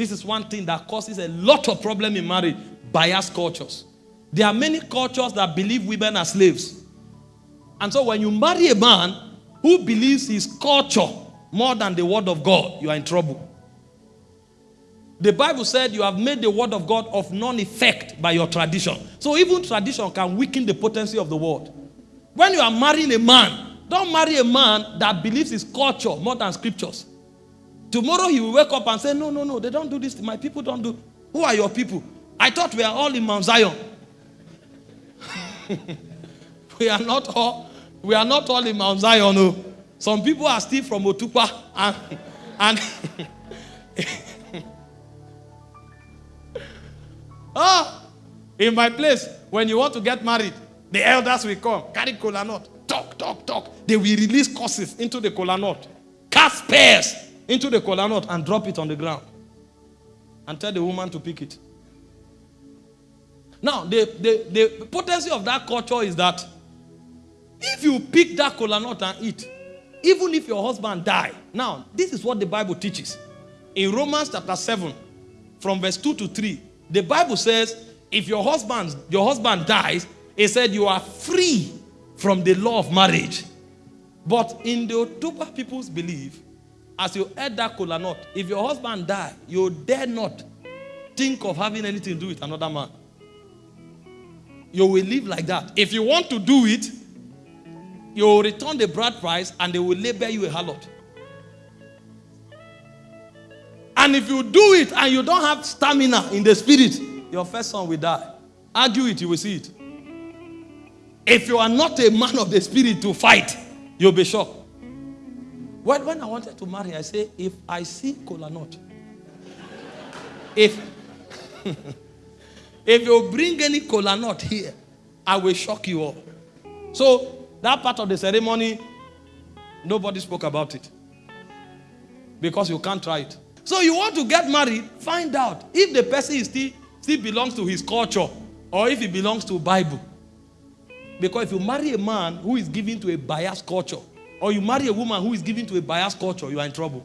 This is one thing that causes a lot of problem in marriage. Biased cultures. There are many cultures that believe women are slaves. And so when you marry a man who believes his culture more than the word of God, you are in trouble. The Bible said you have made the word of God of none effect by your tradition. So even tradition can weaken the potency of the word. When you are marrying a man, don't marry a man that believes his culture more than scriptures. Tomorrow he will wake up and say, No, no, no, they don't do this. My people don't do. Who are your people? I thought we are all in Mount Zion. we are not all. We are not all in Mount Zion. No. Some people are still from Otupa and and oh, in my place when you want to get married, the elders will come, carry kola nut, talk, talk, talk. They will release curses into the kola nut, cast pears into the kola nut and drop it on the ground and tell the woman to pick it. Now, the, the, the potency of that culture is that if you pick that kola nut and eat, even if your husband die, now, this is what the Bible teaches. In Romans chapter 7, from verse 2 to 3, the Bible says, if your husband, your husband dies, it said you are free from the law of marriage. But in the Otupa people's belief, as you ate that kola nut, if your husband die, you dare not think of having anything to do with another man. You will live like that. If you want to do it, you will return the bride price and they will label you a harlot. And if you do it and you don't have stamina in the spirit, your first son will die. Argue it, you will see it. If you are not a man of the spirit to fight, you'll be shocked. When, when I wanted to marry, I say, if I see cola nut, if if you bring any cola nut here, I will shock you all. So that part of the ceremony, nobody spoke about it. Because you can't try it. So you want to get married, find out if the person is still, still belongs to his culture or if he belongs to Bible. Because if you marry a man who is given to a biased culture, or you marry a woman who is given to a biased culture, you are in trouble.